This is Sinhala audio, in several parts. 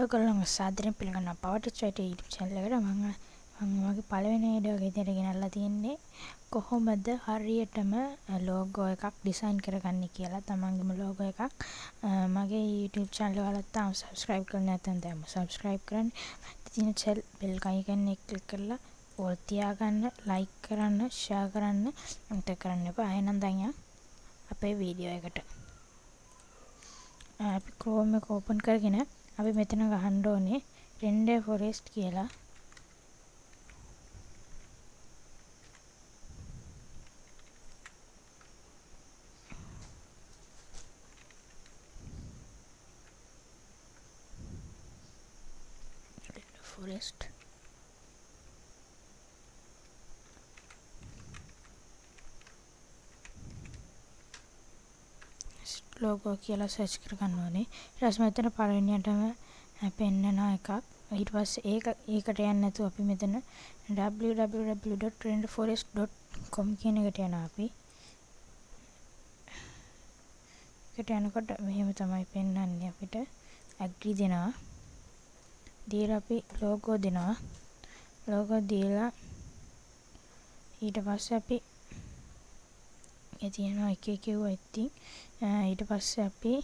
ඔයගොල්ලන්ව සාදරයෙන් පිළිගන්නවා. පවට් චයිට YouTube channel එකට මම මම වගේ පළවෙනි වීඩියෝ එක විදිහට ගෙනල්ලා තියෙන්නේ කොහොමද හරියටම ලෝගෝ එකක් ඩිසයින් කරගන්නේ කියලා. තමන්ගේම ලෝගෝ එකක්. මගේ YouTube channel වලත් තාම subscribe කරලා නැත්නම් දැන්ම subscribe කරන්න. තියෙන චෙල් බෙල් අයිකන් එක ක්ලික් කරලා ඕල් තියාගන්න like කරන්න share කරන්න අමතක කරන්න එපා. එහෙනම් දැන් අපේ වීඩියෝ එකට. අපි Chrome එක open කරගෙන අපි මෙතන ගහන්න ඕනේ රෙන්ඩර් ෆොරෙස්ට් කියලා. ෆොරෙස්ට් ලෝගෝ කියලා සර්ච් කරගන්න ඕනේ. ඊට පස්සේ මෙතන පළවෙනියටම පෙන්නන එකක්. ඊට පස්සේ ඒක ඒකට යන්නේ නැතුව අපි මෙතන www.trendforest.com කියන එකට යනවා අපි. එකට යනකොට මෙහෙම තමයි පෙන්වන්නේ අපිට. ඇග්‍රි දෙනවා. දීලා අපි ලෝගෝ දෙනවා. ලෝගෝ දීලා ඊට පස්සේ අපි ඒ තියෙනවා එක එක ඒවා ඉතින්. ඊට පස්සේ අපි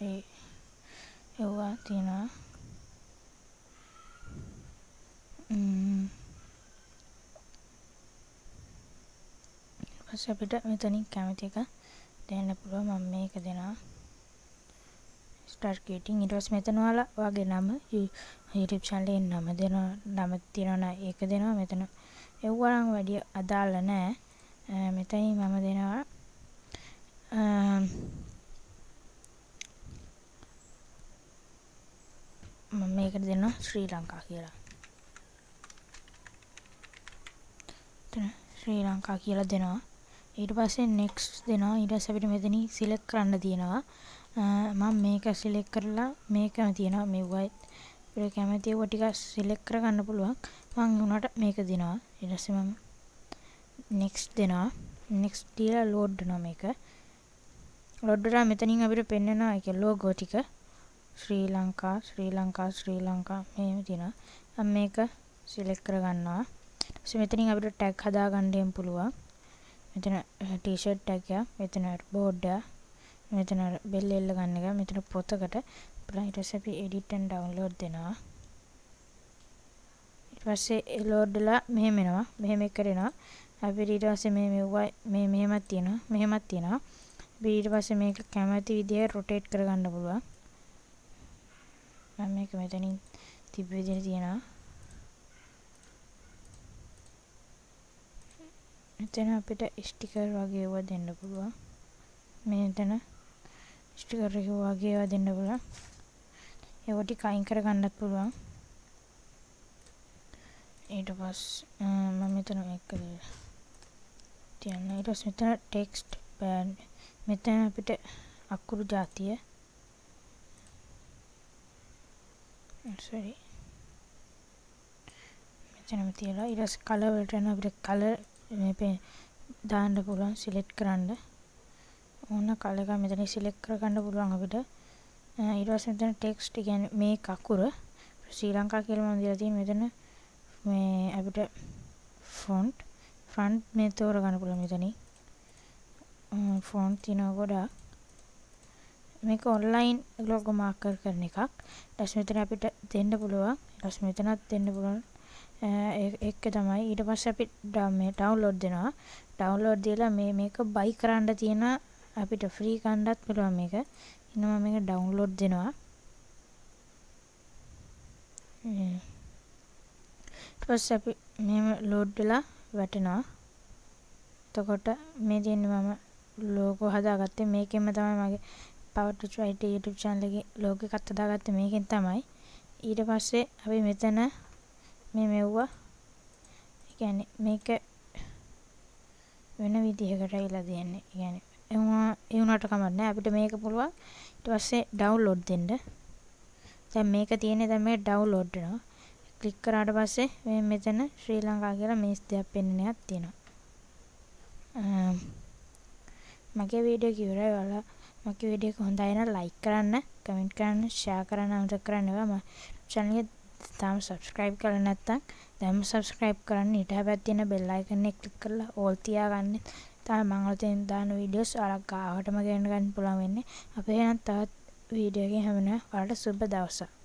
ඒ ඒවා තියෙනවා. පස්සේ අපිට මෙතනින් කැමති එක දෙන්න පුළුවන්. මම මේක දෙනවා. ස්ටාර්ට් ක්‍රියේටින් ඊට පස්සේ මෙතන ඔයාලා වගේ නම YouTube channel එකේ නම දෙනවා නම තියනවා ඒක දෙනවා මෙතන. එව්වා නම් වැඩි අදාළ නැහැ මෙතනින් මම දෙනවා. මම මේකට දෙනවා ශ්‍රී ලංකා කියලා. ශ්‍රී ලංකා කියලා දෙනවා. ඊට පස්සේ next දෙනවා. ඊට පස්සේ අපිට මෙතනින් select කරන්න තියෙනවා. මම මේක සිලෙක්ට් කරලා මේකම තියෙනවා මෙව්වයි. අපිට කැමති ඒවා ටික සිලෙක්ට් කරගන්න පුළුවන්. මම උනාට මේක දෙනවා. ඊට පස්සේ මම next දෙනවා. next දීලා load වෙනවා මේක. load වෙලා මෙතනින් අපිට පෙන්වනවා ඒක logo ටික. ශ්‍රී ලංකා ශ්‍රී ලංකා ශ්‍රී ලංකා මෙහෙම තියෙනවා. මම මේක සිලෙක්ට් කරගන්නවා. ඊට පස්සේ මෙතනින් අපිට tag හදාගන්න පුළුවන්. මෙතන t-shirt tag එක මෙතන board එක මෙතන බෙල් එල්ල ගන්න එක මෙතන පොතකට. ඊට පස්සේ අපි edit and download දෙනවා. ඊට පස්සේ load වෙලා මෙහෙම එනවා. මෙහෙම කරනවා. අපිට ඊට පස්සේ මේ මෙව්වා මේ මෙහෙමත් තියෙනවා. මෙහෙමත් තියෙනවා. අපි ඊට පස්සේ මේක කැමති විදිහට rotate කරගන්න පුළුවන්. මම මේක මෙතනින් තිබ්බ විදිහට තියෙනවා. මෙතන අපිට ස්ටිකර් වගේ ඒවා දෙන්න පුළුවන්. මෙතන ස්ටිකර් එක වගේ ඒවා දෙන්න පුළුවන්. ඒවා ටික අයින් කරගන්නත් පුළුවන්. ඊට පස්සේ මම මෙතන මේක තියන්න. ඊට පස්සේ මෙතන ටෙක්ස්ට් බෑන්ඩ් මෙතන අපිට අකුරු જાතිය. sorry. මෙතනම තියලා. ඊට පස්සේ කලර් වලට යන අපිට කලර් මේ දාන්න පුළුවන් සිලෙක්ට් කරන්න. ඕන කල එක මෙතන සිලෙක්ට් කරගන්න පුළුවන් අපිට. ඊට පස්සේ මෙතන ටෙක්ස්ට් කියන්නේ මේ කකුර ශ්‍රී ලංකා කියලා මම දීලා තියෙන මෙතන මේ අපිට ෆොන්ට් ෆ්‍රන්ට් මේ තෝරගන්න පුළුවන් මෙතනින් ෆොන්ට් තියෙනවා ගොඩාක්. මේක ඔන්ලයින් ලෝගෝ මාකර් කරන එකක්. ඊට පස්සේ මෙතන අපිට දෙන්න පුළුවන්. ඊට පස්සේ මෙතනත් දෙන්න පුළුවන්. ඒක තමයි. ඊට පස්සේ අපි මේ ඩවුන්ලෝඩ් දෙනවා. ඩවුන්ලෝඩ් දීලා මේ මේක බයි කරන්න තියෙන අපිට ෆ්‍රී ගන්නත් පුළුවන් මේක. ඉන්න මම මේක ඩවුන්ලෝඩ් දෙනවා. ඊට පස්සේ අපි මෙහෙම ලෝඩ් වෙලා වැටෙනවා. එතකොට මේ තියෙන්නේ මම ලෝගෝ හදාගත්තේ මේකෙන්ම තමයි මගේ Power to Try YouTube channel එකේ ලෝගෝ එකක් හදාගත්තේ මේකෙන් තමයි. ඊට පස්සේ අපි මෙතන මේ මෙව්වා ඒ කියන්නේ මේක වෙන විදිහකට ඇවිල්ලා දෙන්නේ. ඒ කියන්නේ ඒ වුණාට කමක් නැහැ. අපිට මේක පුළුවන් ඊට පස්සේ ඩවුන්ලෝඩ් දෙන්න. දැන් මේක තියෙන්නේ දැන් මේක ඩවුන්ලෝඩ් වෙනවා. ක්ලික් කරාට පස්සේ මේ මෙතන ශ්‍රී ලංකා කියලා මේස් දෙයක් පෙන්වන එකක් තියෙනවා. මගේ වීඩියෝ එක ඉවරයි ඔයාලා මගේ වීඩියෝ එක හොඳයි නම් ලයික් කරන්න කමෙන්ට් කරන්න ෂෙයා කරන්න අමතක කරන්න එපා මම channel එක තාම subscribe කරලා නැත්නම් දැන්ම subscribe කරන්න ඊට හැබැයි තියෙන bell icon එක click කරලා all තියාගන්න තමයි මම අලුතෙන් දාන වීඩියෝස් ඔයාලා ගාවටම ගෙන්න ගන්න පුළුවන් වෙන්නේ. අපි එහෙනම් තවත් වීඩියෝ එකකින් හැමෝම ඔයාලට සුබ දවසක්.